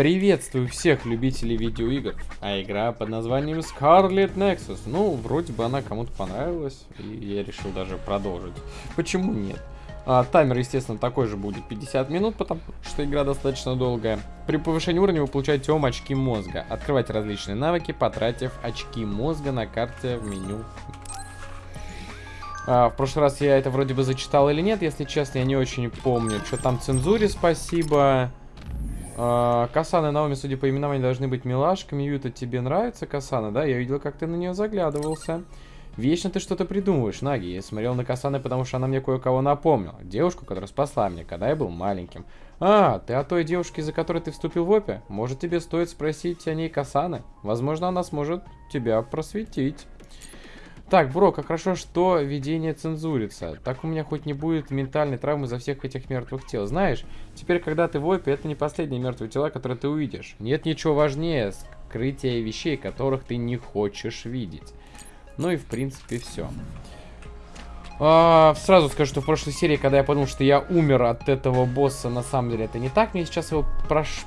Приветствую всех любителей видеоигр. А игра под названием Scarlet Nexus. Ну, вроде бы она кому-то понравилась, и я решил даже продолжить. Почему нет? А, таймер, естественно, такой же будет 50 минут, потому что игра достаточно долгая. При повышении уровня вы получаете ом очки мозга. Открывайте различные навыки, потратив очки мозга на карте в меню. А, в прошлый раз я это вроде бы зачитал или нет, если честно, я не очень помню. Что там цензуре спасибо. А, Касана Наоми, судя по именам, должны быть милашками. Юта, тебе нравится Касана, да? Я видел, как ты на нее заглядывался. Вечно ты что-то придумываешь, Наги. Я смотрел на Касаны, потому что она мне кое-кого напомнила. Девушку, которая спасла меня, когда я был маленьким. А, ты о той девушке, за которой ты вступил в опе? Может, тебе стоит спросить о ней Касаны? Возможно, она сможет тебя просветить. Так, бро, как хорошо, что видение цензурится. Так у меня хоть не будет ментальной травмы за всех этих мертвых тел. Знаешь, теперь, когда ты в опе, это не последние мертвые тела, которые ты увидишь. Нет ничего важнее скрытия вещей, которых ты не хочешь видеть. Ну и, в принципе, все. А, сразу скажу, что в прошлой серии, когда я подумал, что я умер от этого босса, на самом деле это не так. Мне сейчас его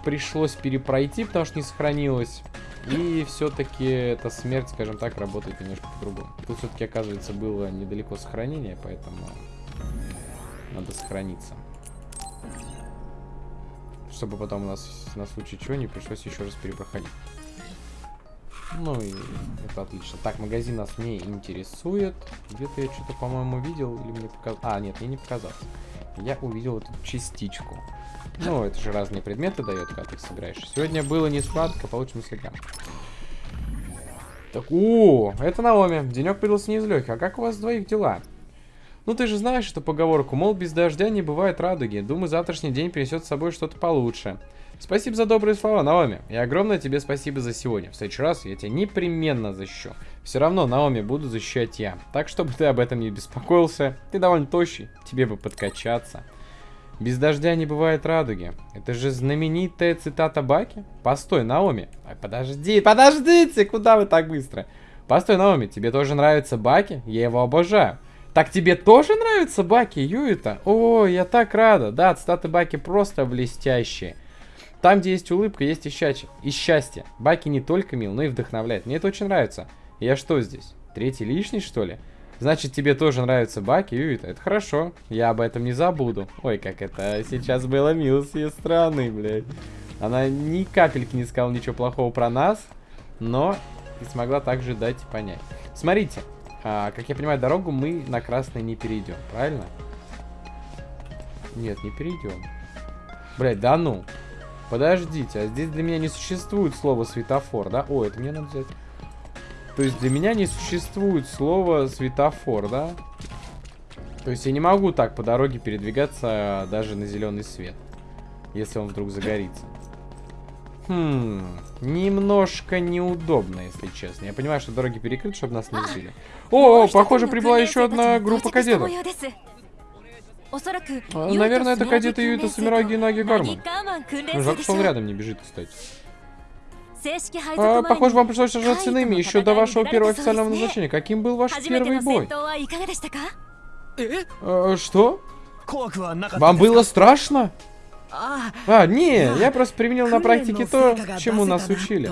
пришлось перепройти, потому что не сохранилось. И все-таки эта смерть, скажем так, работает немножко по-другому. Тут все-таки, оказывается, было недалеко сохранение, поэтому надо сохраниться. Чтобы потом у нас на случай чего не пришлось еще раз перепроходить. Ну и это отлично. Так, магазин нас не интересует. Где-то я что-то, по-моему, видел или мне показалось. А, нет, мне не показалось. Я увидел эту частичку. Ну, это же разные предметы дает, когда ты их собираешь. Сегодня было не сладко, получим слегка. Так, о, это Наоми. Денек придался не из легких. А как у вас двоих дела? Ну, ты же знаешь эту поговорку, мол, без дождя не бывает радуги. Думаю, завтрашний день принесет с собой что-то получше. Спасибо за добрые слова, Наоми. И огромное тебе спасибо за сегодня. В следующий раз я тебя непременно защищу. Все равно, Наоми, буду защищать я. Так, чтобы ты об этом не беспокоился. Ты довольно тощий, тебе бы подкачаться. Без дождя не бывает радуги. Это же знаменитая цитата Баки. Постой, Наоми. Ай, подожди, подождите, куда вы так быстро? Постой, Наоми, тебе тоже нравится Баки? Я его обожаю. Так тебе тоже нравится Баки, Юита? О, я так рада. Да, цитаты Баки просто блестящие. Там, где есть улыбка, есть и счастье. И счастье. Баки не только мил, но и вдохновляет. Мне это очень нравится. Я что здесь? Третий лишний, что ли? Значит, тебе тоже нравится Баки, Юита. Это хорошо. Я об этом не забуду. Ой, как это сейчас было мило с ее стороны, блядь. Она ни капельки не сказала ничего плохого про нас, но и смогла также дать понять. Смотрите, а, как я понимаю, дорогу мы на красный не перейдем, правильно? Нет, не перейдем. Блять, да ну. Подождите, а здесь для меня не существует слова светофор, да? О, это мне надо взять. То есть для меня не существует слова светофор, да? То есть я не могу так по дороге передвигаться даже на зеленый свет. Если он вдруг загорится. Хм, немножко неудобно, если честно. Я понимаю, что дороги перекрыты, чтобы нас не сбили. О, похоже, прибыла еще одна группа кадетов. А, наверное, это кадеты Юита Самираги и Наги Гарман. Жалко, что он рядом не бежит, кстати. А, похоже, вам пришлось сражаться с иными еще до вашего первого официального назначения. Каким был ваш первый бой? А, что? Вам было страшно? А, не, я просто применил на практике то, чему нас учили.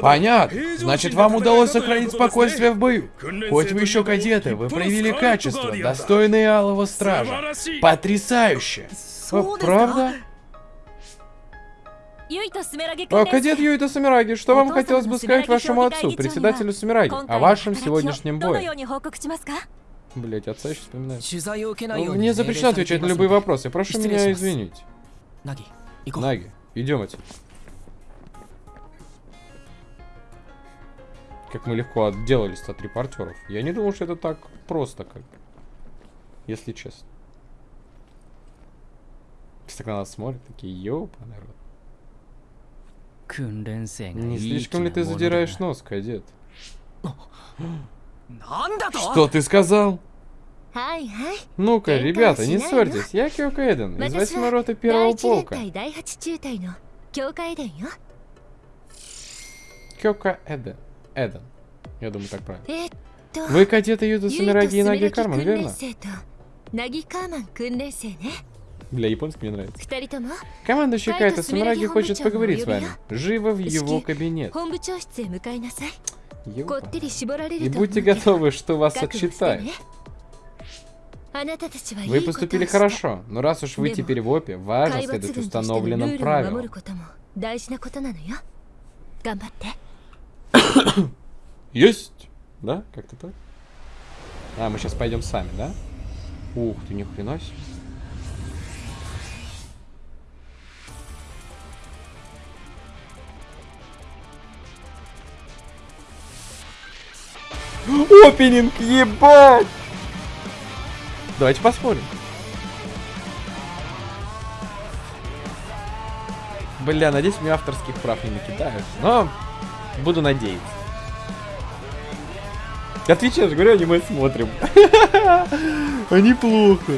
Понятно. Значит, вам удалось сохранить спокойствие в бою. Хоть вы еще кадеты, вы проявили качество, достойные Алого Стража. Потрясающе. О, правда? О, кадет Юита Самираги, что вам хотелось бы сказать вашему отцу, председателю Самираги, о вашем сегодняшнем бое? Блять, отца еще вспоминаю. Мне запрещено отвечать на любые вопросы, прошу меня извинить. Наги, идем отсюда. Как мы легко отделались от репортеров. Я не думал, что это так просто, как Если честно. Так на нас смотрят, такие, ёпа, народ. Не слишком ли ты задираешь нос, кадет? Что ты сказал? Ну-ка, ребята, не ссорьтесь. Я Кёка Эден, из восьмой роты первого полка. Кёка Эден. Эден. Я думаю, так правильно. Вы кадеты Юда Сумираги и Наги Карман, верно? Для японского мне нравится. Командующий Кайта Сумираги хочет поговорить с вами. Живо в его кабинет. Ёпа. И будьте готовы, что вас отчитают. Вы поступили хорошо, но раз уж вы теперь в ОПе, важно следовать установленным правилам. Есть! Да? Как-то так? А, мы сейчас пойдем сами, да? Ух ты, ни хрена себе. Опенинг, ебать! Давайте посмотрим. Бля, надеюсь, мне авторских прав не накидают. Но буду надеяться. Отвечаю, же говорю, аниме смотрим. А неплохо.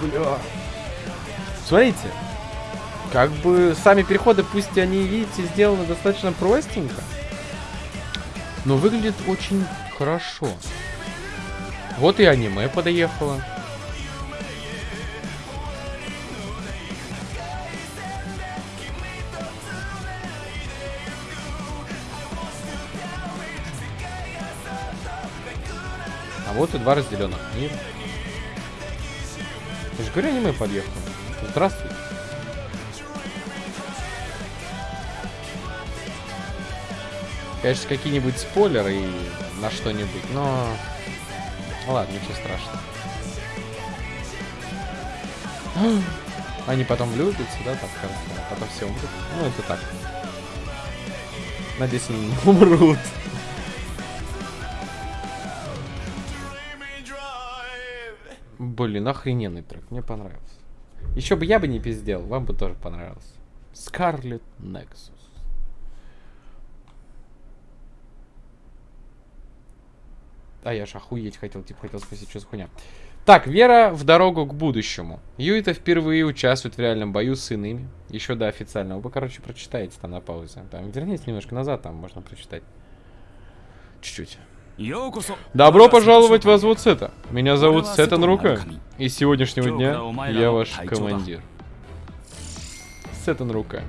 Бля. Смотрите. Как бы сами переходы, пусть они, видите, сделаны достаточно простенько. Но выглядит очень хорошо. Вот и аниме подоехало. А вот и два разделенных мира. Я же говорю, аниме подъехало. Здравствуйте. Конечно, какие-нибудь спойлеры и на что-нибудь, но... Ладно, ничего страшного. Они потом влюбятся, да, там в а потом все умрут. Ну, это так. Надеюсь, они не умрут. Блин, охрененный трек, мне понравился. Еще бы я бы не пиздел, вам бы тоже понравился. Scarlet Nexus. А я ж охуеть хотел, типа хотел спросить, что за хуйня. Так, вера в дорогу к будущему. Юита впервые участвует в реальном бою с иными. Еще до официального. Вы, короче, прочитаете там на паузе. Там, вернитесь немножко назад, там можно прочитать. Чуть-чуть. Добро пожаловать в Возвод Сета. Меня зовут Сетан Рука. И с сегодняшнего дня я ваш командир. Сетан Руками.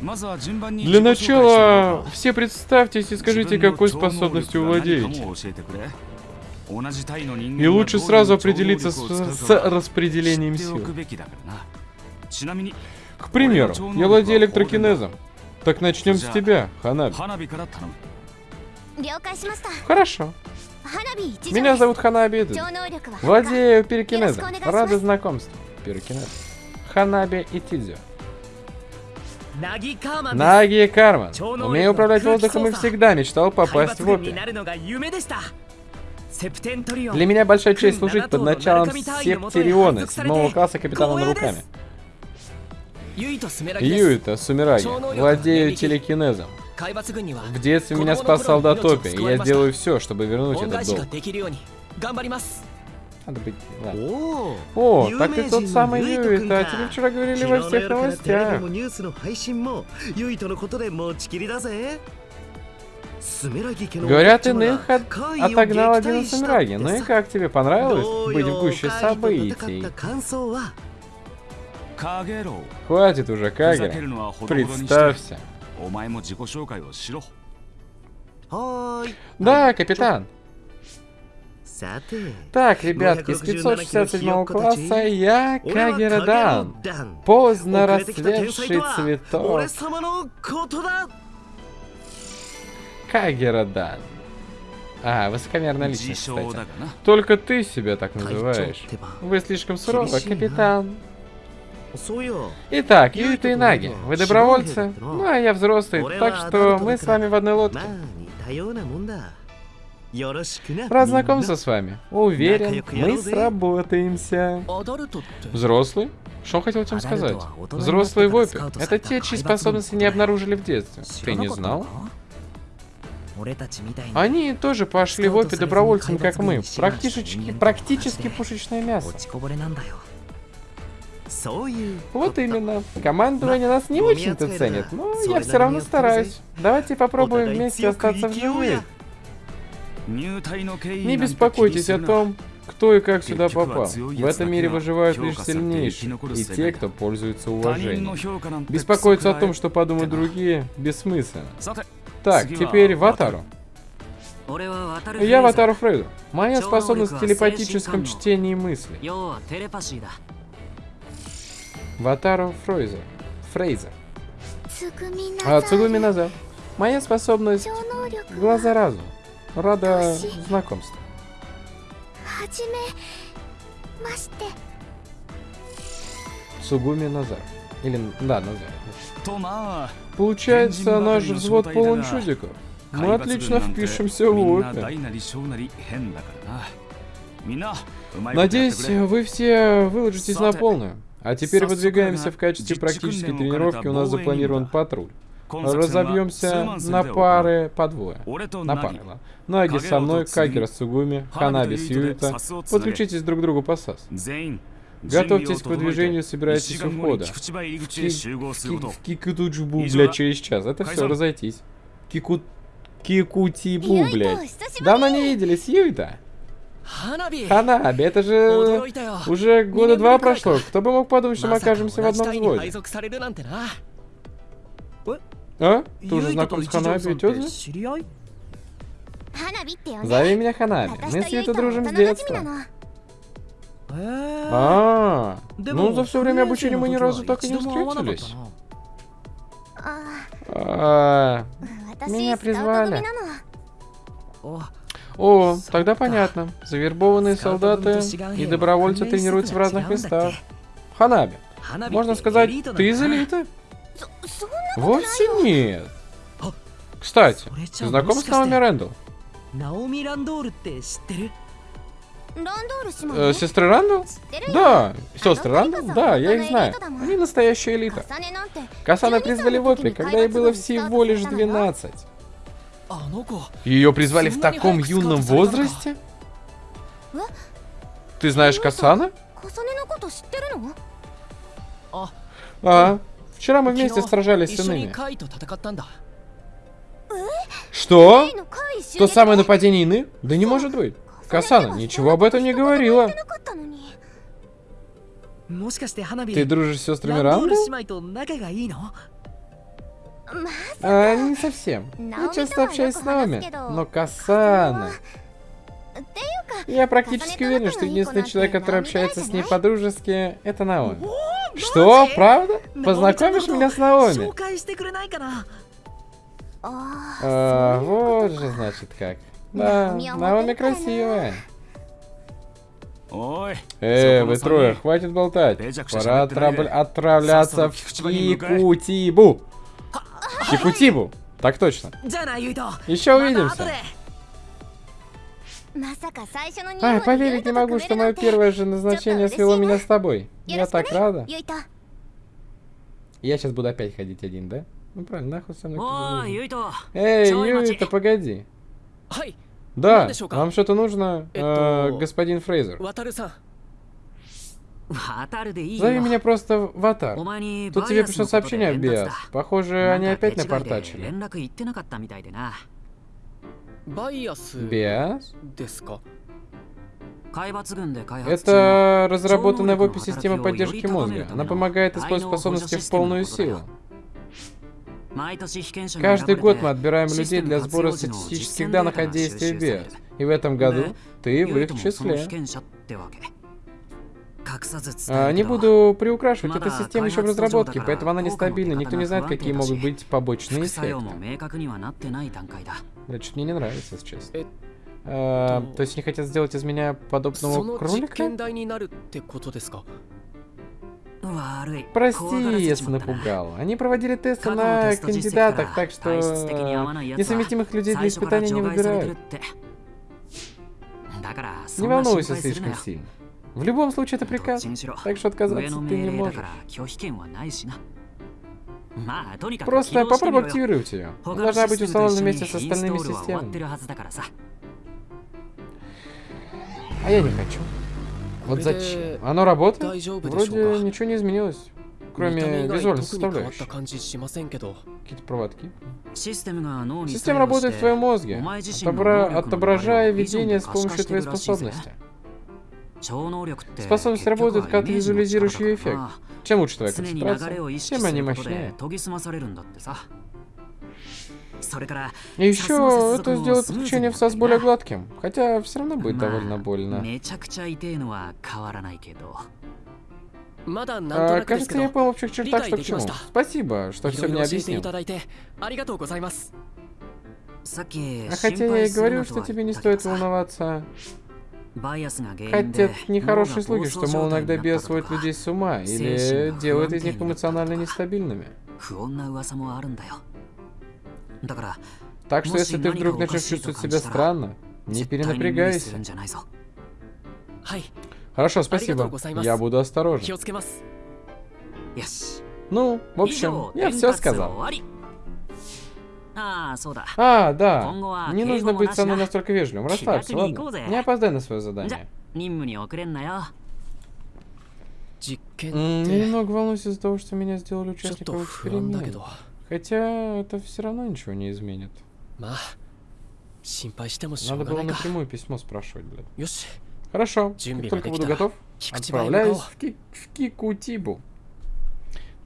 Для начала, все представьтесь и скажите, какой способностью владеете. И лучше сразу определиться с, с распределением сил. К примеру, я владею электрокинезом. Так начнем с тебя, Ханаби. Хорошо. Меня зовут Ханаби Владею пирокинезом. Рада знакомству. Пирокинез. Ханаби Итидзю. Наги Карман. Умею управлять воздухом и всегда мечтал попасть в опи. Для меня большая честь служить под началом Септериона, седьмого класса капитана руками. Юито Сумираги. Владею телекинезом. В детстве меня спас солдатопи, и я сделаю все, чтобы вернуть этот долг. Надо быть... Ладно. О, так ты тот самый Юи, да? Тебе вчера говорили во всех новостях. Говорят, иных от... отогнал один Самираги. Ну и как тебе понравилось быть в гуще событий? Хватит уже, Кагера. Представься. Да, капитан. Так, ребятки, с 567 класса я Кагерадан. Поздно расцветший цветок. Кагерадан. А, высокомерная личность, кстати. Только ты себя так называешь. Вы слишком суровы, капитан. Итак, Юита и Наги, вы добровольцы, ну а я взрослый, так что мы с вами в одной лодке. Рад знакомиться с вами. Уверен, мы сработаемся. Взрослый? Что хотел тебе сказать? Взрослый вопи. Это те, чьи способности не обнаружили в детстве. Ты не знал? Они тоже пошли в опи добровольцем, как мы. Практически, практически пушечное мясо. Вот именно. Командование нас не очень-то ценит, ну, но я все равно стараюсь. Давайте попробуем вместе остаться в живых. Не беспокойтесь о том, кто и как сюда попал. В этом мире выживают лишь сильнейшие и те, кто пользуется уважением. Беспокоиться о том, что подумают другие, бессмысленно. Так, теперь Ватару. Я Ватару Фрейду. Моя способность в телепатическом чтении мысли. Ватаро Фройзер. Фрейзер. А Цугуми Наза. Моя способность глаза разума". Рада знакомству. Сугуми Назар. Или, да, Назар. Получается, наш взвод полон чудиков. Мы отлично впишемся в опер. Надеюсь, вы все выложитесь на полную. А теперь выдвигаемся в качестве практической тренировки. У нас запланирован патруль. Разобьемся на пары по двое. На пары, ладно. Наги со мной, Кагера с Сугуми, Ханаби с Юита. Подключитесь друг к другу по САС. Готовьтесь к выдвижению, собирайтесь у входа. В Кикутуджбу, блядь, через час. Это все, разойтись. Кикут... Кикутибу, блядь. Давно не виделись, Юита. Ханаби, это же уже года два прошло. Кто бы мог подумать, что мы окажемся в одном взводе? А? Ты уже знаком с Ханаби и? Зови меня Ханаби. Мы с Юто дружим с детства. А, ну, ну за все время обучения мы ни разу так и не встретились. А, а. меня призвали. О, тогда понятно. Завербованные солдаты и добровольцы тренируются в разных местах. Ханаби, Можно сказать, ты из элиты? Вовсе нет. Кстати, ты знаком с Наоми Рэндалл? Э, сестры Рэндл? Да, сестры Рэндл, Да, я их знаю. Они настоящая элита. Касана призвали в Опри, когда ей было всего лишь 12. Ее призвали в таком юном возрасте? Ты знаешь Касана? А, вчера мы вместе сражались с иными. Что? То самое нападение Ины? Да не может быть. Касана ничего об этом не говорила. Ты дружишь с сестрами Рамбл? А, не совсем. Я часто общаюсь с Наоми, но Касана... Я практически уверен, что единственный человек, который общается с ней по-дружески, это Наоми. Что? Правда? Познакомишь меня с Наоми? А, вот же, значит, как. Да, Наоми красивая. Эй, э, вы трое, хватит болтать. Пора отравляться в Кикутибу. Якутибу. Так точно. Еще увидимся. Ай, поверить не могу, что мое первое же назначение свело меня с тобой. Я так рада. Я сейчас буду опять ходить один, да? Ну правильно, нахуй со мной. Юйто. Эй, Юйто, погоди. Да, вам что-то нужно, э, господин Фрейзер. Зови меня просто Ватар. Тут тебе пришло сообщение, Биас. Похоже, они опять напортачили. Биас? Это разработанная в опе система поддержки мозга. Она помогает использовать способности в полную силу. Каждый год мы отбираем людей для сбора статистических данных о действии БИАС. И в этом году ты в их числе. А, не буду приукрашивать, эта система еще в разработке, поэтому она нестабильна, никто не знает, какие могут быть побочные эффекты. Значит, мне не нравится, если честно. А, то есть они хотят сделать из меня подобного кролика? Прости, если напугал. Они проводили тесты на кандидатах, так что несовместимых людей для испытания не выбирают. Не волнуйся слишком сильно. В любом случае, это приказ. Так что отказаться ты не можешь. Просто попробуй активировать ее. Должна быть установлена вместе с остальными системами. А я не хочу. Вот зачем? Оно работает? Вроде ничего не изменилось. Кроме визуальной составляющей. Какие-то проводки. Система работает в твоем мозге, отобра... отображая видение с помощью твоей способности. Способность работает, как визуализирующий эффект. Чем лучше твоя концентрация, тем они мощнее. И еще это сделает подключение в САС более гладким, хотя все равно будет довольно больно. А, кажется, я понял в общих чертах, что к чему. Спасибо, что все мне объяснил. А хотя я и говорю, что тебе не стоит волноваться. Хотят нехорошие слуги, что, мол, иногда бес сводит людей с ума или делает из них эмоционально нестабильными. Так что, если ты вдруг начнешь чувствовать себя странно, не перенапрягайся. Хорошо, спасибо. Я буду осторожен. Ну, в общем, я все сказал. А, да. Не нужно быть со мной настолько вежливым. Расслабься, ладно? Не опоздай на свое задание. Я немного волнуюсь из-за того, что меня сделали участником эксперимента. Хотя это все равно ничего не изменит. Надо было напрямую письмо спрашивать, блядь. Хорошо, как только буду готов, отправляюсь в, ки в Кикутибу.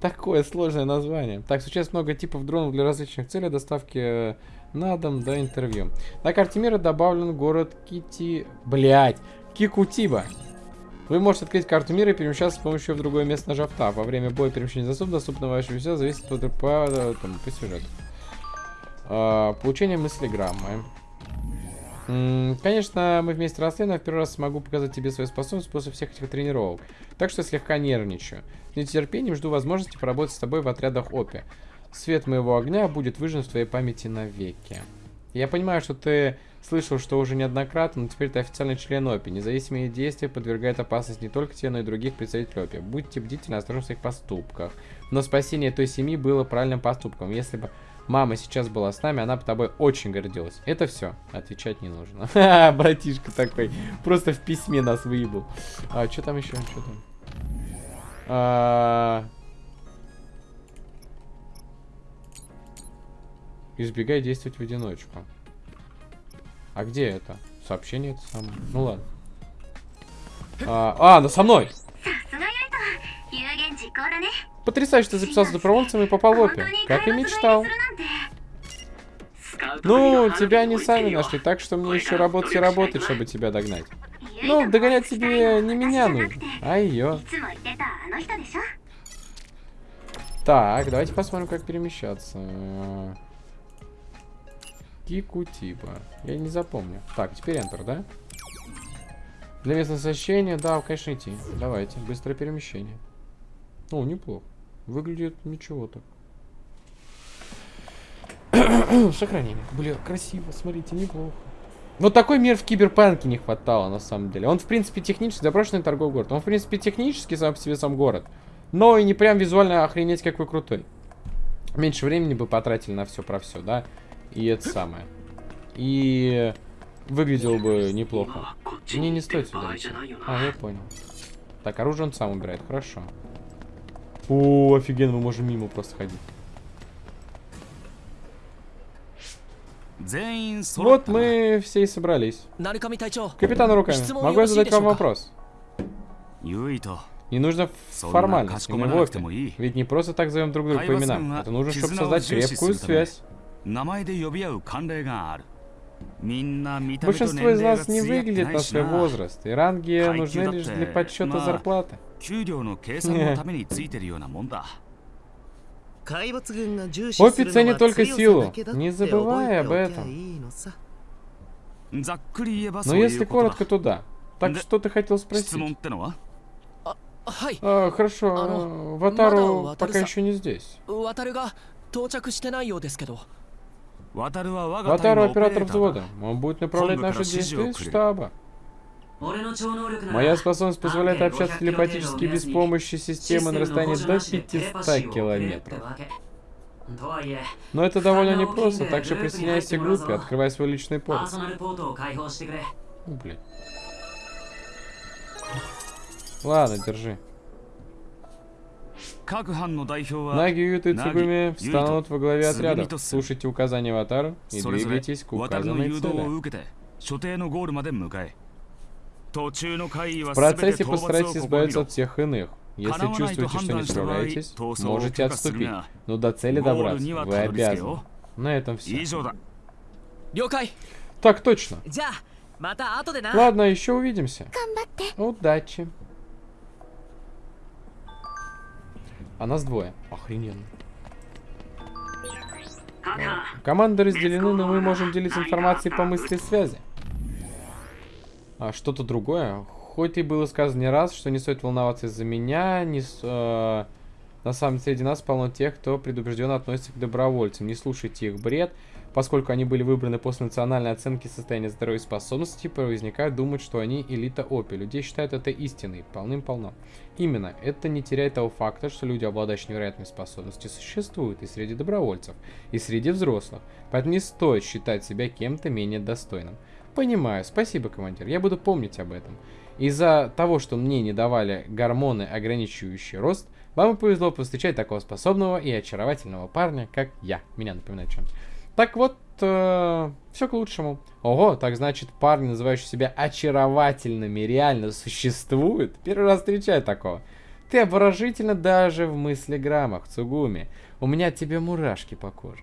Такое сложное название. Так, сейчас много типов дронов для различных целей доставки э, на дом до интервью. На карте мира добавлен город Кити... Блять, Кикутиба. Вы можете открыть карту мира и перемещаться с помощью в другое место, нажав Tab. Во время боя перемещение засоб доступно вашей все зависит от по, там, по сюжету. А, получение мыслеграммы. Конечно, мы вместе росли, но в первый раз смогу показать тебе свои способности после всех этих тренировок. Так что слегка нервничаю. С нетерпением жду возможности поработать с тобой в отрядах ОПИ. Свет моего огня будет выжжен в твоей памяти навеки. Я понимаю, что ты слышал, что уже неоднократно, но теперь ты официальный член ОПИ. Независимые действия подвергают опасности не только тебе, но и других представителей ОПИ. Будьте бдительны осторожны в своих поступках. Но спасение той семьи было правильным поступком. Если бы Мама сейчас была с нами, она по тобой очень гордилась. Это все. Отвечать не нужно. Братишка такой. Просто в письме нас выебал. А, что там еще? Что там? А, Избегай действовать в одиночку. А где это? Сообщение это самое. Ну ладно. А, а со мной! Потрясающе, ты записался добровольцем и попал в опер. Как и мечтал. Ну, тебя они сами нашли, так что мне еще работать и работать, чтобы тебя догнать. Ну, догонять тебе не меня нужно, а ее. Так, давайте посмотрим, как перемещаться. Кику типа. Я не запомню. Так, теперь Enter, да? Для местного сообщения, да, конечно, идти. Давайте, быстрое перемещение. О, неплохо. Выглядит ничего так. Сохранение. Бля, красиво, смотрите, неплохо. Вот такой мир в Киберпанке не хватало, на самом деле. Он, в принципе, технически заброшенный торговый город. Он, в принципе, технически сам по себе сам город. Но и не прям визуально охренеть какой крутой. Меньше времени бы потратили на все про все, да? И это самое. И выглядело бы неплохо. Мне не стоит сюда идти. А, я понял. Так, оружие он сам убирает, хорошо. О, офигенно, мы можем мимо просто ходить. Вот мы все и собрались. Капитан руками, могу я задать вам вопрос? Не нужно формальность и неловко. Ведь не просто так зовем друг друга по именам. Это нужно, чтобы создать крепкую связь. Большинство из нас не выглядит на свой возраст, и ранги нужны лишь для подсчета зарплаты. Опи ценит только силу, не забывай об этом. Но если коротко, то да. Так что ты хотел спросить? А, хорошо, Ватару пока еще не здесь. Ватару оператор взвода. Он будет направлять наши действия из штаба. Моя способность позволяет общаться телепатически без помощи системы на расстоянии до 500 километров. Но это довольно непросто, так что присоединяйся к группе, открывай свой личный порт. Ну, блин. Ладно, держи. Наги Юта и Цугуми встанут во главе отряда. Слушайте указания аватара и двигайтесь к указанной цели. В процессе постарайтесь избавиться от всех иных. Если чувствуете, что не справляетесь, можете отступить. Но до цели добраться вы обязаны. На этом все. Так точно. Ладно, еще увидимся. Удачи. А нас двое. Охрененно. Команды разделены, но мы можем делить информацией по мысли связи. А что-то другое. Хоть и было сказано не раз, что не стоит волноваться из-за меня, не э, на самом деле среди нас полно тех, кто предупрежденно относится к добровольцам. Не слушайте их бред, поскольку они были выбраны после национальной оценки состояния здоровья и способностей, возникает думать, что они элита ОПИ. Людей считают это истиной, полным-полно. Именно, это не теряет того факта, что люди, обладающие невероятными способностями, существуют и среди добровольцев, и среди взрослых. Поэтому не стоит считать себя кем-то менее достойным. Понимаю, спасибо, командир, я буду помнить об этом. Из-за того, что мне не давали гормоны, ограничивающие рост, вам и повезло повстречать такого способного и очаровательного парня, как я. Меня напоминает чем-то. Так вот, все к лучшему. Ого, так значит, парни, называющие себя очаровательными, реально существуют? Первый раз встречаю такого. Ты обворожительно даже в мыслеграммах, Цугуми. У меня от тебя мурашки по коже.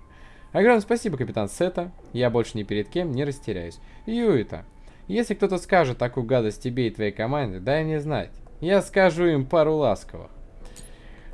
Огромное спасибо, капитан Сета. Я больше ни перед кем не растеряюсь. Юита, если кто-то скажет такую гадость тебе и твоей команде, дай мне знать. Я скажу им пару ласковых.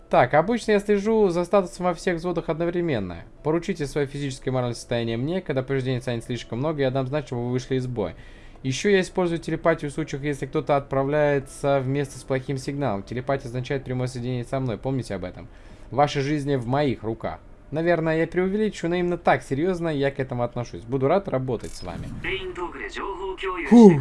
Так, обычно я слежу за статусом во всех взводах одновременно. Поручите свое физическое и моральное состояние мне, когда повреждений станет слишком много, я дам знать, чтобы вы вышли из боя. Еще я использую телепатию в случаях, если кто-то отправляется в место с плохим сигналом. Телепатия означает прямое соединение со мной, помните об этом. Ваша жизнь в моих руках. Наверное, я преувеличу, но именно так серьезно я к этому отношусь. Буду рад работать с вами. Фу.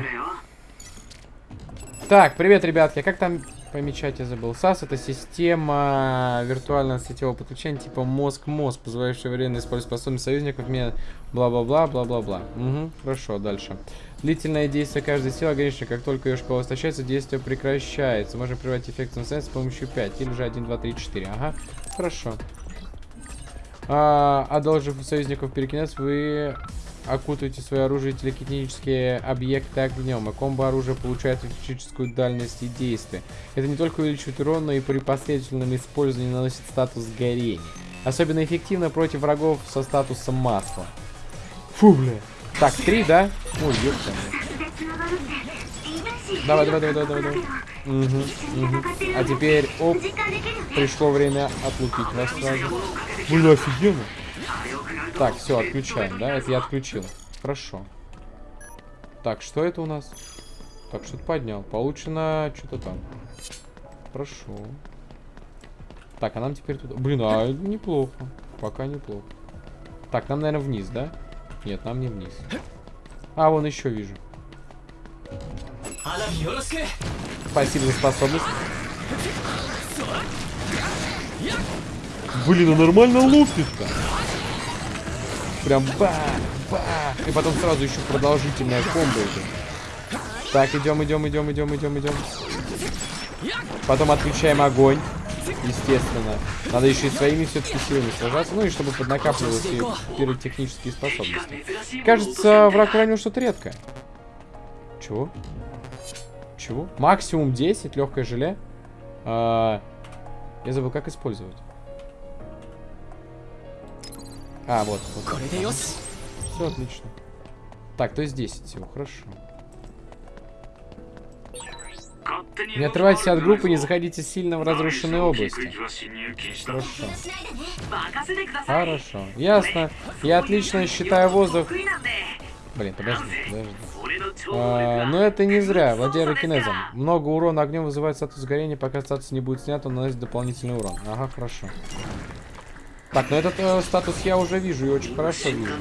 Так, привет, ребятки. А Как там помечать я забыл? САС это система виртуального сетевого подключения типа мозг-мозг, позволяющая временно использовать способность союзников, мне бла-бла-бла, бла-бла-бла. Угу, хорошо, дальше. Длительное действие каждой силы ограничено. Как только ее шкала истощается, действие прекращается. Можно прервать эффект самостоятельно с помощью 5. Или же 1, 2, 3, 4. Ага, хорошо. А, одолжив союзников перекинец, вы окутываете свое оружие и телекинетические объекты огнем, а комбо оружия получает физическую дальность и действие. Это не только увеличивает урон, но и при последовательном использовании наносит статус горения. Особенно эффективно против врагов со статусом масла. Фу, бля. Так, три, да? Ой, ёпта. Давай, давай, давай, давай, давай, давай. Угу, угу. А теперь, оп, пришло время отлупить вас сразу. Блин, офигенно. Так, все, отключаем, да? Это я отключил. Хорошо. Так, что это у нас? Так, что-то поднял. Получено что-то там. Хорошо. Так, а нам теперь туда... Блин, а неплохо. Пока неплохо. Так, нам, наверное, вниз, да? Нет, нам не вниз. А, вон еще вижу. Спасибо за способность. Блин, а нормально лупит-то. Прям бах, бах. И потом сразу еще продолжительная комбо идет. Так, идем, идем, идем, идем, идем, идем. Потом отключаем огонь. Естественно. Надо еще и своими все-таки силами сражаться. Ну и чтобы поднакапливалось и пиротехнические способности. Кажется, враг ранил что-то редкое. Чего? Чего? Максимум 10, легкое желе. А, я забыл, как использовать. А, вот. вот. Все отлично. Так, то есть 10 всего, хорошо. Не отрывайтесь от группы, не заходите сильно в разрушенные области. Хорошо. Хорошо. Ясно. Я отлично считаю воздух. Блин, подожди, подожди. А, но это не зря. Владея кинезом. Много урона огнем вызывает статус горения. Пока статус не будет снят, он наносит дополнительный урон. Ага, хорошо. Так, ну этот э, статус я уже вижу и очень хорошо вижу.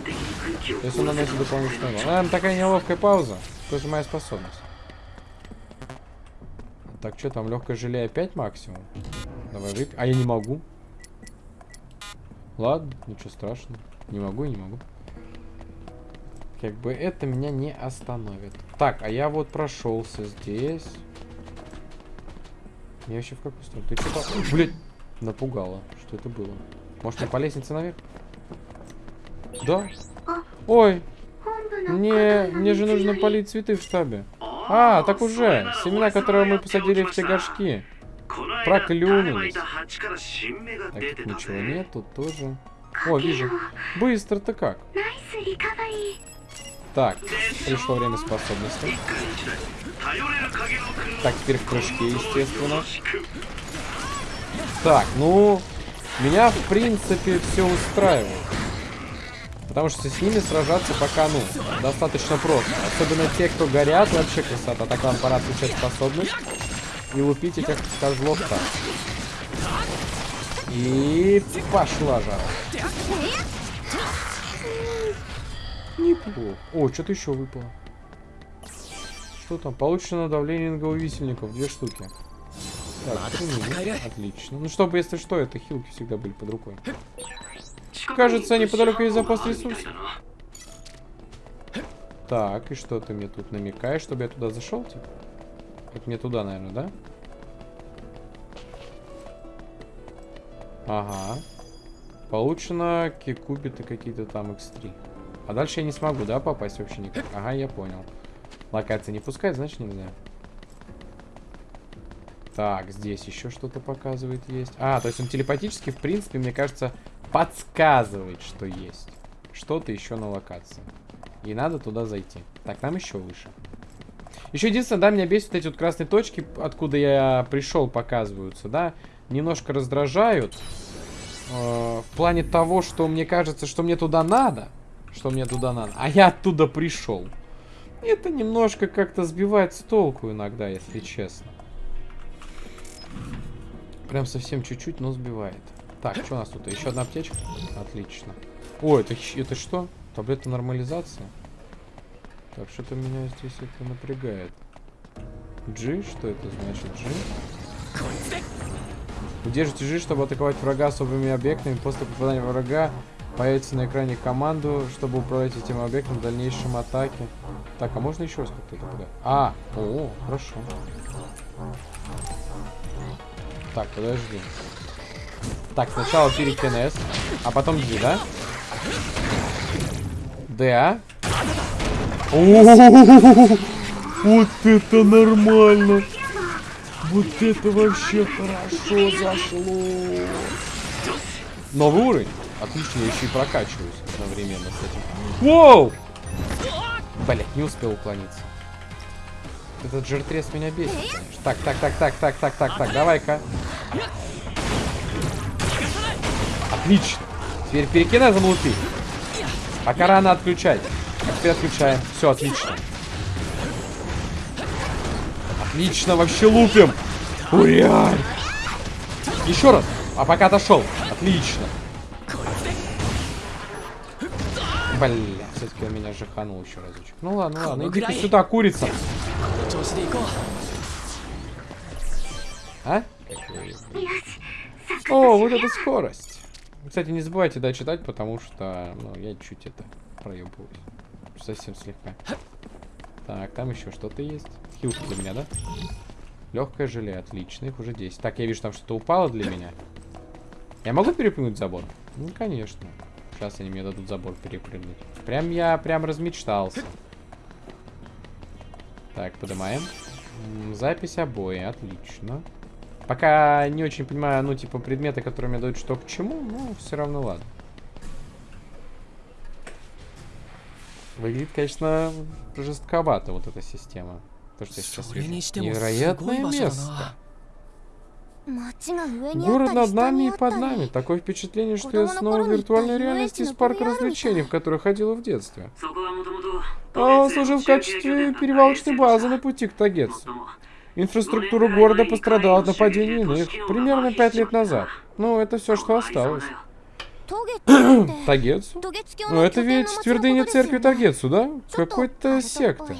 То есть он наносит дополнительный урон. Наверное, такая неловкая пауза. Тоже моя способность. Так, что там, легкое желе опять максимум? Давай выпьем. А я не могу. Ладно, ничего страшного. Не могу и не могу. Как бы это меня не остановит. Так, а я вот прошелся здесь. Я вообще в какую сторону? Ты что-то... Блядь, напугало. Что это было? Может, мне по лестнице наверх? Да. Ой, мне, мне же нужно полить цветы в штабе. А, так уже. Семена, которые мы посадили в те горшки. Проклюнулись. Так, тут ничего нет, тут тоже. О, вижу. Быстро-то как. Так, пришло время способностей. Так, теперь в прыжке, естественно. Так, ну... Меня, в принципе, все устраивает. Потому что с ними сражаться пока, ну, достаточно просто. Особенно те, кто горят, вообще красота. Так, вам пора отключать способность. И лупить этих козлов так. И пошла жара. Неплохо. О, что-то еще выпало. Что там? Получено давление инговисельников. Две штуки. Так, три мили. Отлично. Ну, чтобы, если что, это хилки всегда были под рукой. Кажется, неподалеку есть запас ресурсов. Так, и что ты мне тут намекаешь, чтобы я туда зашел, типа? Это мне туда, наверное, да? Ага. Получено кубиты какие-то там x3. А дальше я не смогу, да, попасть вообще никак? Ага, я понял. Локация не пускает, значит нельзя. Так, здесь еще что-то показывает есть. А, то есть он телепатически, в принципе, мне кажется, подсказывает, что есть. Что-то еще на локации. И надо туда зайти. Так, нам еще выше. Еще единственное, да, меня бесит эти вот красные точки, откуда я пришел, показываются, да. Немножко раздражают. Э, в плане того, что мне кажется, что мне туда надо. Что мне туда надо. А я оттуда пришел. Это немножко как-то сбивает с толку иногда, если честно. Прям совсем чуть-чуть, но сбивает. Так, что у нас тут? Еще одна аптечка? Отлично. О, это, это что? Таблетка нормализации? Так, что-то меня здесь это напрягает. G? Что это значит? G? Удержите G, чтобы атаковать врага особыми объектами. После попадания врага появится на экране команду, чтобы управлять этим объектом в дальнейшем атаке. Так, а можно еще раз как-то это подать? А, о, хорошо. Так, подожди. Так, сначала пирикинез, а потом G, да? Да. Вот это нормально. Вот это вообще хорошо зашло. Новый уровень. Отлично, я еще и прокачиваюсь одновременно с этим. Воу! Блять, не успел уклониться. Этот жиртрес меня бесит, конечно. Так, так, так, так, так, так, так, так, давай-ка. Отлично. Теперь перекинезом лупи. Пока рано отключать. А теперь отключаем. Все, отлично. Отлично, вообще лупим. Ура! Еще раз. А пока отошел. Отлично. Бля, все-таки он меня жаханул еще разочек. Ну ладно, ладно, иди ты сюда, курица. А? О, вот эта скорость. Кстати, не забывайте, дочитать, потому что, ну, я чуть это проебываюсь. Совсем слегка. Так, там еще что-то есть. Хилки для меня, да? Легкое желе, отлично, их уже 10. Так, я вижу, там что-то упало для меня. Я могу перепрыгнуть забор? Ну, конечно. Сейчас они мне дадут забор перепрыгнуть. Прям я прям размечтался. Так, поднимаем. Запись обои, отлично. Пока не очень понимаю, ну, типа, предметы, которые мне дают что к чему, но все равно ладно. Выглядит, конечно, жестковато вот эта система. То, что я сейчас вижу. Невероятное место. Город над нами и под нами. Такое впечатление, что я снова в виртуальной реальности из парка развлечений, в который ходила в детстве. А он служил в качестве перевалочной базы на пути к Тагетсу. Инфраструктура города пострадала от нападения иных примерно пять лет назад. Ну, это все, что осталось. Тагетсу? Ну, это ведь твердыня церкви Тагецу, да? Какой-то секта.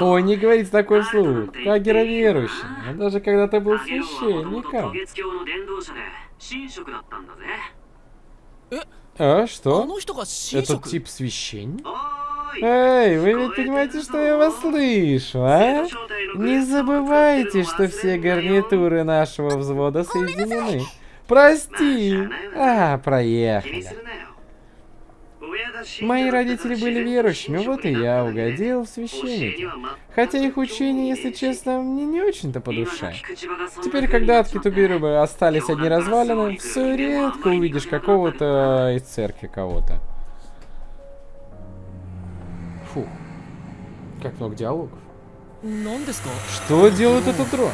Ой, не говорите такой слух. Как верующий. Но ну, даже когда ты был священником. А, что? Этот тип священник? Эй, вы ведь понимаете, что я вас слышу, а? Не забывайте, что все гарнитуры нашего взвода соединены. Прости. А, проехали. Мои родители были верующими, вот и я угодил в священники. Хотя их учение, если честно, мне не очень-то по душе. Теперь, когда от Китубирубы остались одни развалины, все редко увидишь какого-то из церкви кого-то. Фух, как много диалогов. Что делает этот дрон?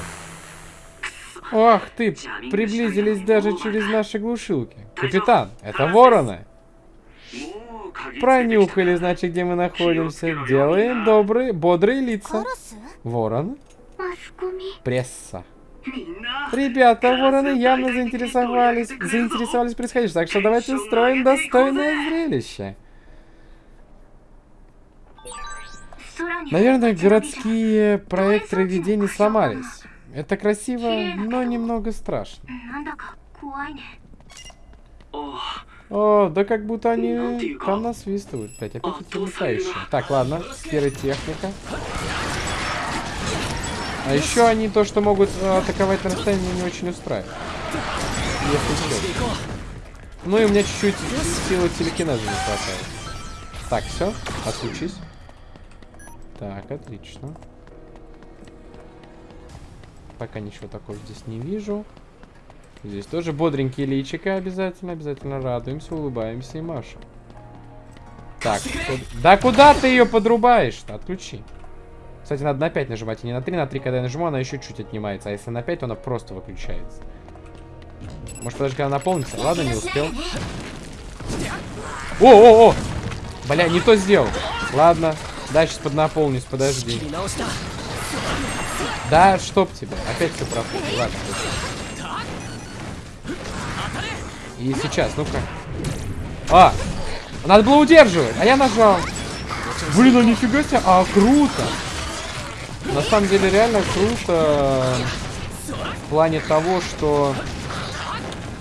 Ах ты, приблизились даже через наши глушилки. Капитан, это вороны. Пронюхали, значит, где мы находимся. Делаем добрые, бодрые лица. Ворон. Пресса. Ребята, вороны явно заинтересовались, заинтересовались происходящим, так что давайте строим достойное зрелище. Наверное, городские проекты видений сломались. Это красиво, но немного страшно. О, да как будто они там насвистывают. Блять, опять эти летающие. Так, ладно, пиротехника. А еще они то, что могут э, атаковать на расстоянии, не очень устраивает. Ну и у меня чуть-чуть силы телекинеза не хватает. Так, все, отключись. Так, отлично. Пока ничего такого здесь не вижу. Здесь тоже бодренькие личика обязательно, обязательно радуемся, улыбаемся и машем. Так, да куда ты ее подрубаешь-то? Отключи. Кстати, надо на 5 нажимать, а не на 3. На 3, когда я нажиму, она еще чуть отнимается. А если на 5, то она просто выключается. Может, подожди, когда она наполнится? Ладно, не успел. О-о-о! Бля, не то сделал. Ладно, да, сейчас поднаполнюсь, подожди. Да, чтоб тебя. Опять все проходит. Ладно, и сейчас, ну-ка. А! Надо было удерживать, а я нажал. Блин, ну нифига себе. А, круто. На самом деле, реально круто. В плане того, что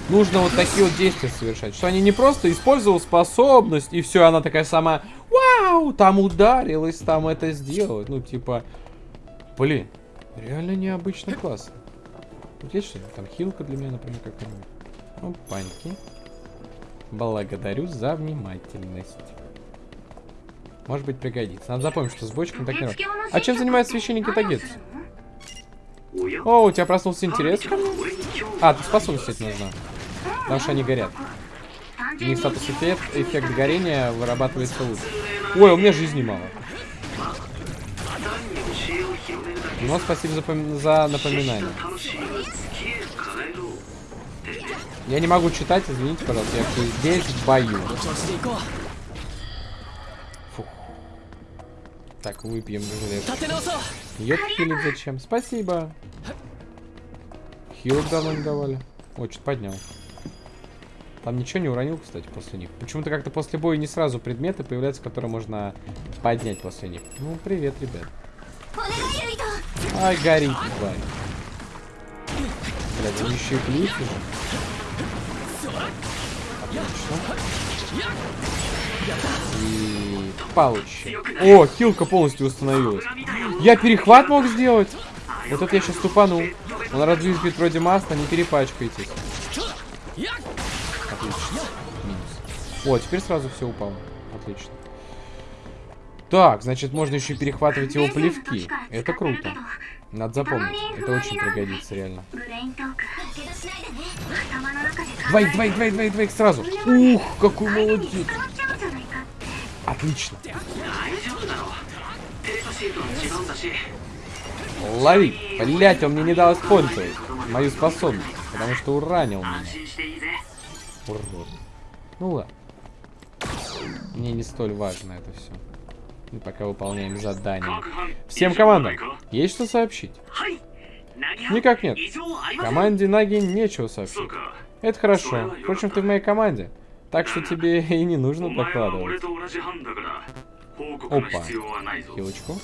нужно вот такие вот действия совершать. Что они не просто использовал способность, и все, она такая сама, вау, там ударилась, там это сделать. Ну, типа, блин, реально необычно классно. Вот есть что-нибудь? Там хилка для меня, например, какая-нибудь. Опаньки. Благодарю за внимательность. Может быть, пригодится. Надо запомнить, что с бочками так не работает. А чем занимаются священники Тагетсу? О, у тебя проснулся интерес ко мне? А, ты способность эти нужна. Потому что они горят. У них статус эффект, эффект горения вырабатывается лучше. Ой, у меня жизни мало. Ну, спасибо за, за напоминание. Я не могу читать, извините, пожалуйста, я здесь в бою. Фух. Так, выпьем железо. Ёпкили зачем? Спасибо. Хилок давно давали. О, что-то поднял. Там ничего не уронил, кстати, после них. Почему-то как-то после боя не сразу предметы появляются, которые можно поднять после них. Ну, привет, ребят. Ай, горит, тварь. Блядь, еще и плюют уже. Отлично. И получи. О, хилка полностью установилась. Я перехват мог сделать? Вот это я сейчас тупанул. Он разбит вроде масла, не перепачкайтесь. Отлично. Минус. О, теперь сразу все упало. Отлично. Так, значит, можно еще перехватывать его плевки. Это круто. Надо запомнить. Это очень пригодится, реально. Двоих, двоих, двоих, двоих, двоих сразу. Ух, какой молодец. Отлично. Лови. Блять, он мне не дал использовать мою способность, потому что уранил меня. Урод. Ну ладно. Мне не столь важно это все. Мы пока выполняем задание. Всем командам, есть что сообщить? Никак нет. Команде Наги нечего сообщить. Это хорошо. Впрочем, ты в моей команде. Так что тебе и не нужно докладывать. Опа. Хилочку.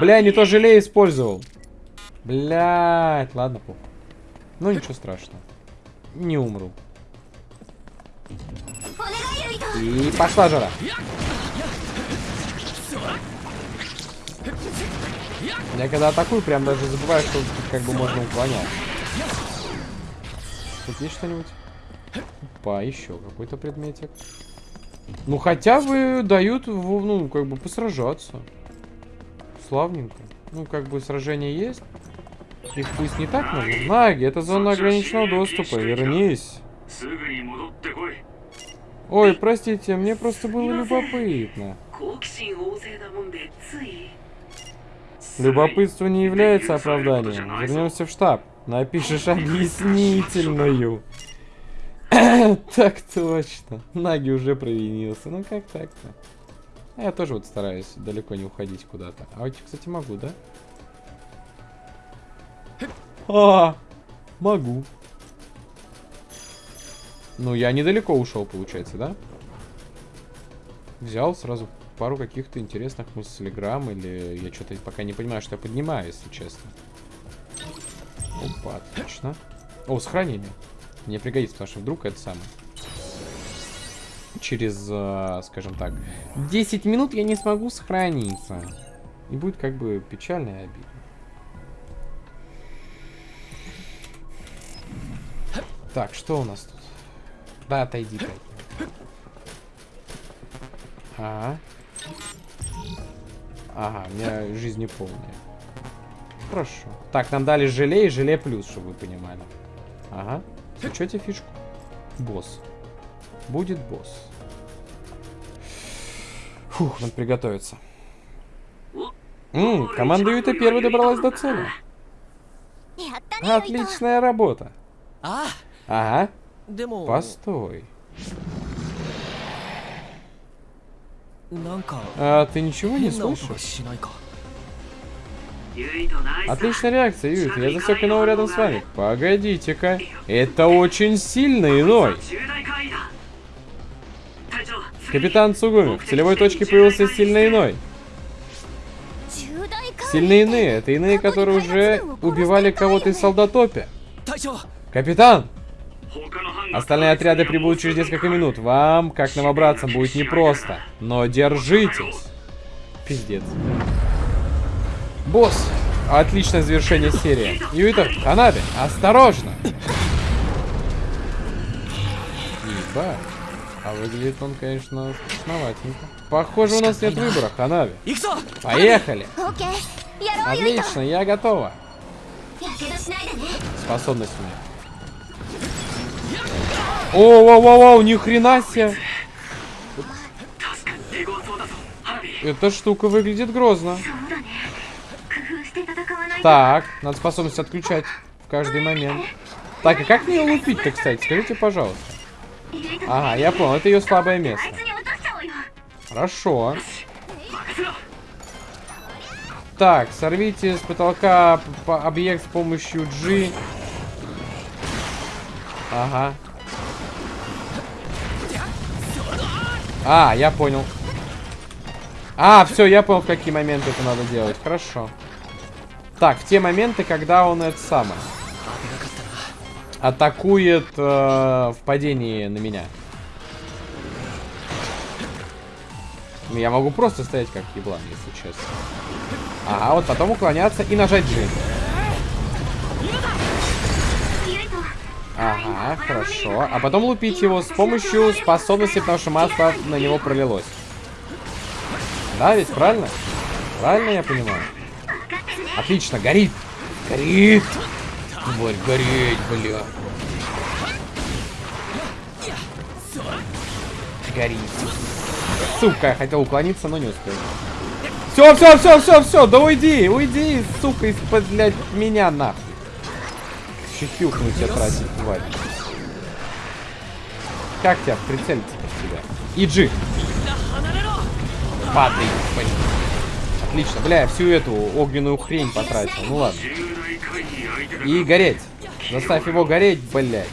Бля, не то желе использовал. Блять, ладно, похуй. Ну ничего страшного. Не умру. И пошла жара. Я когда атакую, прям даже забываю, что как бы можно уклонять. Тут есть что-нибудь? Опа, еще какой-то предметик. Ну, хотя бы дают, ну, как бы посражаться. Славненько. Ну, как бы сражение есть. Их пусть не так много. Наги, это зона ограниченного доступа. Вернись. Ой, простите, мне просто было любопытно. Любопытство не является оправданием. Вернемся в штаб. Напишешь объяснительную. так точно. Наги уже провинился. Ну как так-то? А я тоже вот стараюсь далеко не уходить куда-то. А вот, кстати, могу, да? А, могу. Ну, я недалеко ушел, получается, да? Взял сразу пару каких-то интересных мыслеграмм, или я что-то пока не понимаю, что я поднимаю, если честно. Опа, отлично. О, сохранение. Мне пригодится, потому что вдруг это самое. Через, э, скажем так, 10 минут я не смогу сохраниться. И будет как бы печально и обидно. Так, что у нас тут? Да, отойди ты. Ага. Ага, у меня жизнь не полная. Хорошо. Так, нам дали желе и желе плюс, чтобы вы понимали. Ага. Включите фишку. Босс. Будет босс. Фух, надо приготовиться. Ммм, команда Юта первой добралась до цели. Отличная работа. А? Ага. Постой. А ты ничего не слышишь? Отличная реакция, Юит. Я засек иного рядом с вами. Погодите-ка. Это очень сильно иной. Капитан Цугуми, в целевой точке появился сильно иной. Сильные иные. Это иные, которые уже убивали кого-то из солдатопи. Капитан! Остальные отряды прибудут через несколько минут. Вам, как новобраться, будет непросто. Но держитесь. Пиздец. Босс. Отличное завершение серии. Юита, Ханаби, осторожно. Ебать. А выглядит он, конечно, основательно. Похоже, у нас нет выбора, Ханави. Поехали. Отлично, я готова. Способность у меня. О, вау, вау, вау, ни хрена себе. Эта штука выглядит грозно. Так, надо способность отключать в каждый момент. Так, а как мне ее лупить-то, кстати? Скажите, пожалуйста. Ага, я понял, это ее слабое место. Хорошо. Так, сорвите с потолка объект с помощью G. Ага. А, я понял. А, все, я понял, в какие моменты это надо делать. Хорошо. Так, в те моменты, когда он это самое. Атакует э, в падении на меня. Ну, Я могу просто стоять как еблан, если честно. Ага, вот потом уклоняться и нажать G. Ага, хорошо. А потом лупить его с помощью способности, потому что масло на него пролилось. Да, ведь правильно? Правильно я понимаю? Отлично, горит. Горит. Тварь, гореть, бля. Горит. Сука, я хотел уклониться, но не успел. Все, все, все, все, все, да уйди, уйди, сука, из-под, блядь, меня нахуй. Еще хилку на тебя тратить, тварь. Как тебя прицелиться под тебя? Иджи! Падай, блин. Отлично, бля, я всю эту огненную хрень потратил. Ну ладно. И гореть. Заставь его гореть, блядь.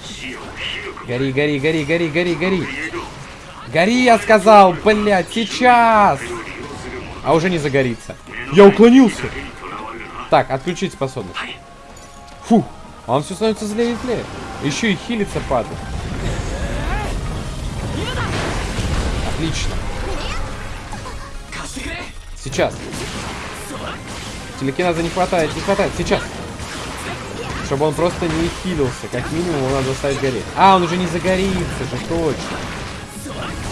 Гори, гори, гори, гори, гори, гори. Гори, я сказал, блядь, сейчас. А уже не загорится. Я уклонился. Так, отключить способность. Фух а он все становится злее и злее. Еще и хилится падает. Отлично. Сейчас. Телекинеза не хватает, не хватает. Сейчас. чтобы он просто не хилился. Как минимум его надо заставить гореть. А, он уже не загорится же, точно.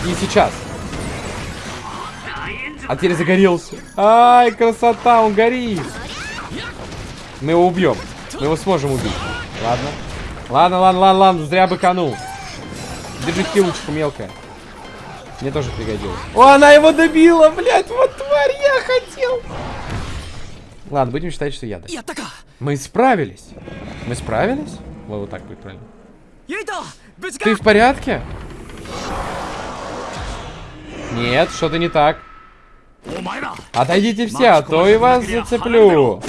И сейчас. А теперь загорелся. Ай, красота, он горит. Мы его убьем. Мы его сможем убить. Ладно. Ладно, ладно, ладно, ладно, зря быканул. Держи килочку мелкая. Мне тоже пригодилось. О, она его добила, блядь, вот тварь, я хотел. Ладно, будем считать, что я добил. Мы справились. Мы справились? Вот, вот так будет правильно. Ты в порядке? Нет, что-то не так. Отойдите все, а то и вас зацеплю.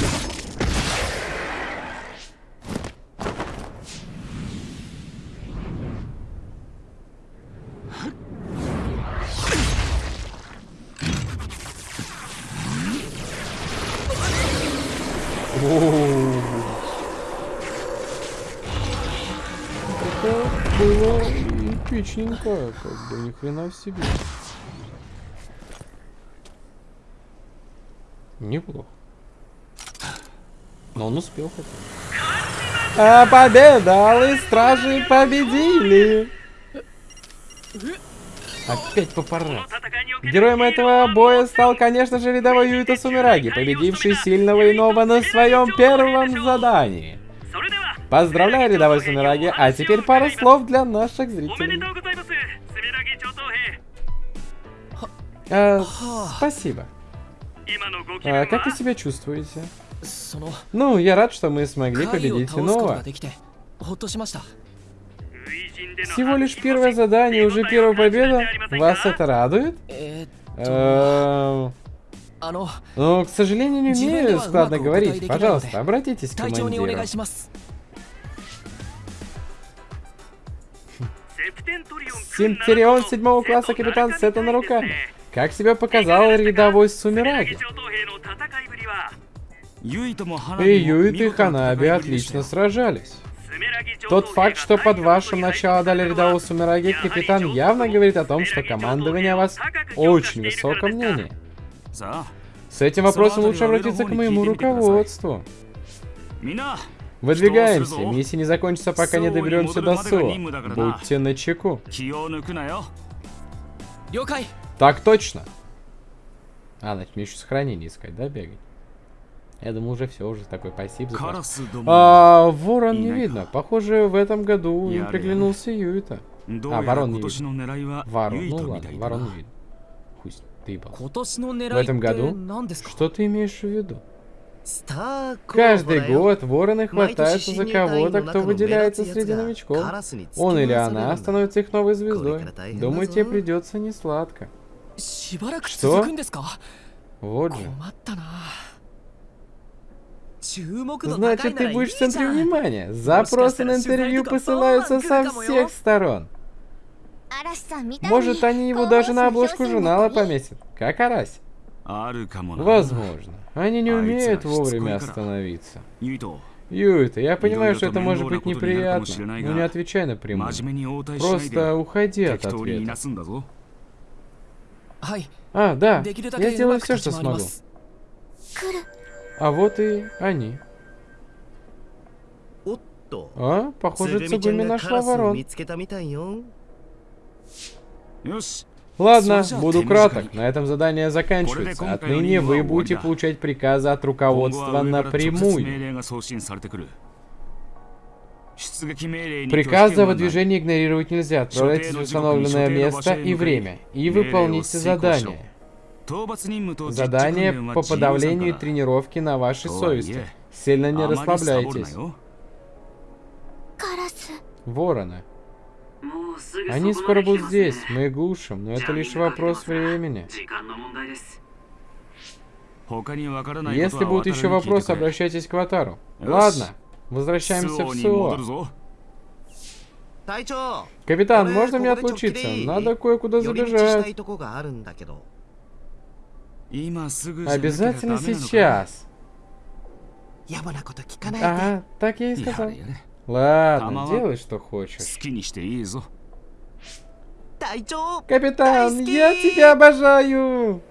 Эпичненько, как бы, ни хрена себе. Неплохо. Но он успел хотя бы. А победа! Алые стражи победили! Опять папарацци. Героем этого боя стал, конечно же, рядовой Юита Сумираги, победивший сильного иного на своем первом задании. Поздравляю, рядовой Сумираги. А теперь пара слов для наших зрителей. А, спасибо. А, как вы себя чувствуете? Ну, я рад, что мы смогли победить иного. Всего лишь первое задание, уже первая победа. Вас это радует? Но, к сожалению, не умею складно говорить. Пожалуйста, обратитесь к командиру. Симтерион седьмого класса капитан Сета на руках. Как себя показал рядовой Сумираги. И Юит и Ханаби отлично сражались. Тот факт, что под вашим начало дали рядового Сумираги капитан, явно говорит о том, что командование о вас очень высоком мнении. С этим вопросом лучше обратиться к моему руководству. Выдвигаемся. Миссия не закончится, пока не доберемся до Суо. Будьте начеку. Так точно. А, значит, мне еще сохранение искать, да, бегать? Я думаю, уже все, уже такой пассив. А, ворон не видно. Похоже, в этом году им приглянулся Юита. А, ворон не видно. Ворон, ну ладно, ворон не видно. Хуй ты В этом году? Что ты имеешь в виду? Каждый год вороны хватаются за кого-то, кто выделяется среди новичков. Он или она становится их новой звездой. Думаю, тебе придется не сладко. Что? Вот же. Значит, ты будешь в центре внимания. Запросы на интервью посылаются со всех сторон. Может, они его даже на обложку журнала пометят. как Араси. Возможно. Они не умеют вовремя остановиться. Юита, я понимаю, что это может быть неприятно, но не отвечай напрямую. Просто уходи от ответа. А, да, я сделаю все, что смогу. А вот и они. А, похоже, Цугуми нашла ворон. Ладно, буду краток. На этом задание заканчивается. Отныне вы будете получать приказы от руководства напрямую. Приказы о выдвижении игнорировать нельзя. Отправляйтесь в установленное место и время. И выполните задание. Задание по подавлению и тренировке на вашей совести. Сильно не расслабляйтесь. Ворона. Они скоро будут здесь, мы их глушим, но это лишь вопрос времени. Если будут еще вопросы, обращайтесь к Ватару. Ладно, возвращаемся в СО. Капитан, можно мне отлучиться? Надо кое-куда забежать. Обязательно сейчас. Ага, так я и сказал. Ладно, делай, что хочешь. Капитан, я тебя обожаю!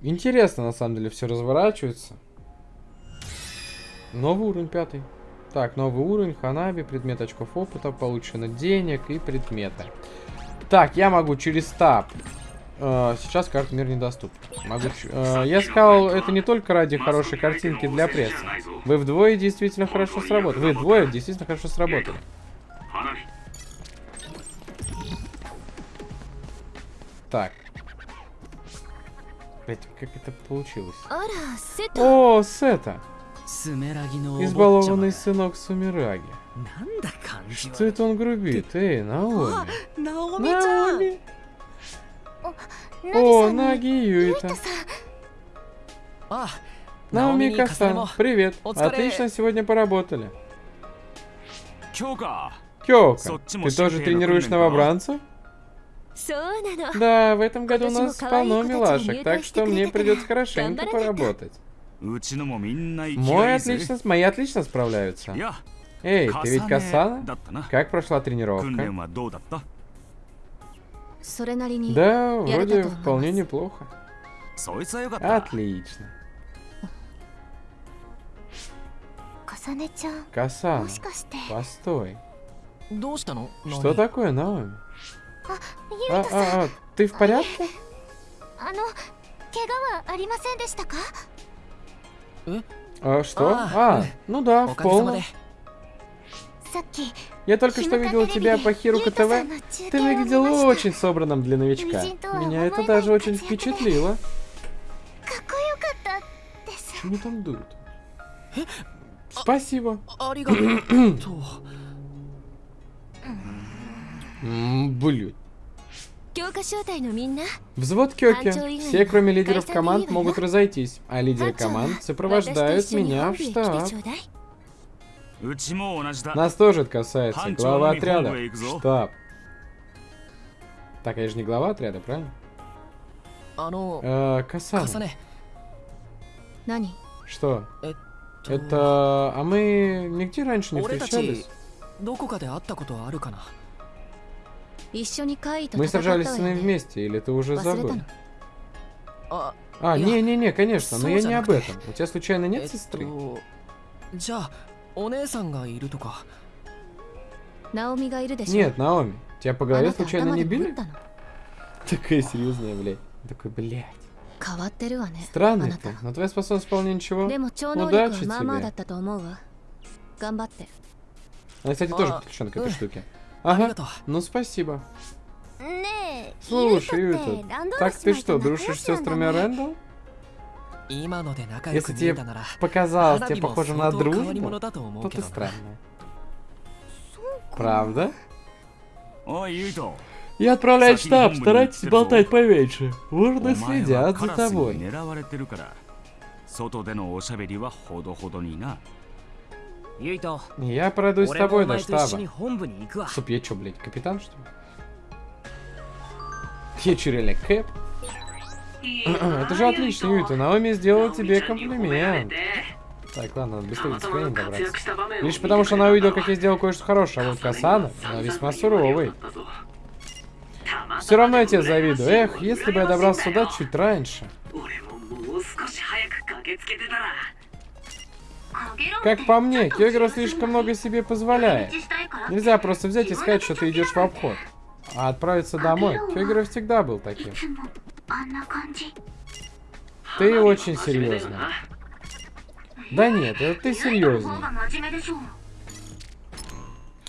Интересно, на самом деле, все разворачивается. Новый уровень пятый. Так, новый уровень, ханаби, предмет очков опыта, получено денег и предметы. Так, я могу через тап Э, сейчас карт мир недоступна. Могу... Э, я сказал, это не только ради хорошей картинки для прессы. Вы вдвое действительно хорошо сработали. Вы двое действительно хорошо сработали. Так. Блять, как это получилось? О, Сета! Избалованный сынок Сумираги. Что это он грубит? Эй, Наоми! Наоми! О, Наги Юита. А, Наоми Касан, привет. Отлично сегодня поработали. Кёка, ты тоже тренируешь новобранцев? Да, в этом году у нас полно милашек, так что мне придется хорошенько поработать. Мой отлично, мои отлично справляются. Эй, ты ведь Касана? Как прошла тренировка? Да, вроде вполне неплохо. Отлично. Касан, постой. Что такое, Наоми? А, а, а, а, ты в порядке? А, что? А, ну да, в полном. Я только что видел тебя по Хирука ТВ. Ты выглядел очень собранным для новичка. Меня это даже очень впечатлило. Почему там дуют? Спасибо. Блин. Взвод Кёки. Все, кроме лидеров команд, могут разойтись, а лидеры команд сопровождают меня в штаб. Нас тоже это касается. Глава отряда. Штаб. Так, а я же не глава отряда, правильно? Э, Касане. Что? Это... А мы нигде раньше не встречались? Мы сражались с ним вместе, или ты уже забыл? А, а не-не-не, конечно, но я не об этом. У тебя случайно нет сестры? Нет, Наоми, тебя по голове случайно не били? Такая серьезная, блядь. Такой, блядь. Странно ты, но твоя способность вполне ничего. Удачи тебе. Она, кстати, тоже а, подключена к этой штуке. Ага, ну спасибо. Слушай, Юта, так ты что, дружишь с сестрами Рэндалл? Если тебе показалось, тебе похоже на дружбу, то ты странная. Правда? Я отправляю в штаб, старайтесь болтать поменьше. Ворны следят за тобой. Я пройду с тобой до штаба. Чтоб я чё, блядь, капитан, что ли? Я чё, реально, Кэп? М-м, это же отлично, Юта. Наоми сделала тебе комплимент. Так, ладно, надо быстрее до циканин добраться. Лишь потому, что она увидела, как я сделал кое-что хорошее, а вот Касана, она весьма суровый. Все равно я тебя завидую. Эх, если бы я добрался сюда чуть раньше. Как по мне, Кёгера слишком много себе позволяет. Нельзя просто взять и сказать, что ты идешь в обход. А отправиться домой. Кёгера всегда был таким. А ты очень серьезно. Да нет, это ты серьезно.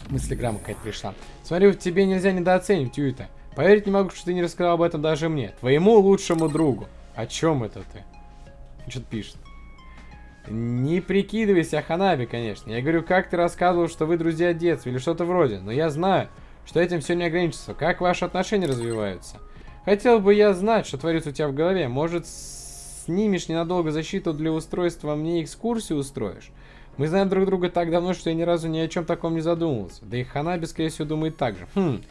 Мыслеграмма какая-то пришла. Смотри, тебе нельзя недооценивать, Юита. Поверить не могу, что ты не рассказал об этом даже мне. Твоему лучшему другу. О чем это ты? Что-то пишет. Не прикидывайся, Ханаби, конечно. Я говорю, как ты рассказывал, что вы друзья детства или что-то вроде. Но я знаю, что этим все не ограничится. Как ваши отношения развиваются? Хотел бы я знать, что творится у тебя в голове. Может, снимешь ненадолго защиту для устройства, а мне экскурсию устроишь? Мы знаем друг друга так давно, что я ни разу ни о чем таком не задумывался. Да и Ханаби, скорее всего, думает так же. Хм.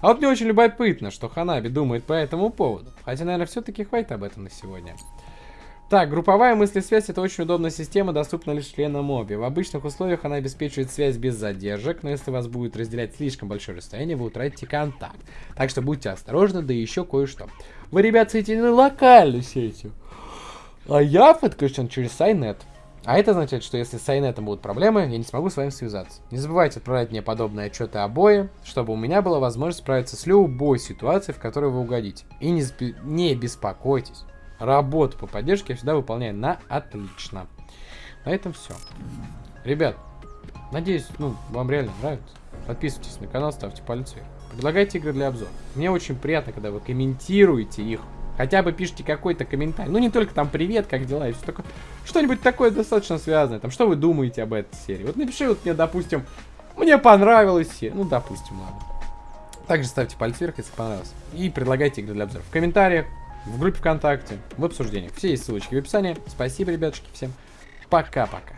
А вот мне очень любопытно, что Ханаби думает по этому поводу. Хотя, наверное, все-таки хватит об этом на сегодня. Так, групповая мыслесвязь это очень удобная система, доступна лишь членам обе. В обычных условиях она обеспечивает связь без задержек, но если вас будет разделять слишком большое расстояние, вы утратите контакт. Так что будьте осторожны, да еще кое-что. Вы, ребят, соединены локальной сетью. А я подключен через Сайнет. А это означает, что если с Сайнетом будут проблемы, я не смогу с вами связаться. Не забывайте отправлять мне подобные отчеты обои, чтобы у меня была возможность справиться с любой ситуацией, в которой вы угодите. И не, не беспокойтесь. Работу по поддержке я всегда выполняю на отлично. На этом все. Ребят, надеюсь, ну, вам реально нравится. Подписывайтесь на канал, ставьте палец вверх. Предлагайте игры для обзора. Мне очень приятно, когда вы комментируете их. Хотя бы пишите какой-то комментарий. Ну, не только там привет, как дела и все такое. Что-нибудь такое достаточно связанное. Там, что вы думаете об этой серии? Вот напиши вот мне, допустим, мне понравилась серия. Ну, допустим, ладно. Также ставьте палец вверх, если понравилось. И предлагайте игры для обзора в комментариях, в группе ВКонтакте, в обсуждениях. Все есть ссылочки в описании. Спасибо, ребятушки, всем. Пока-пока.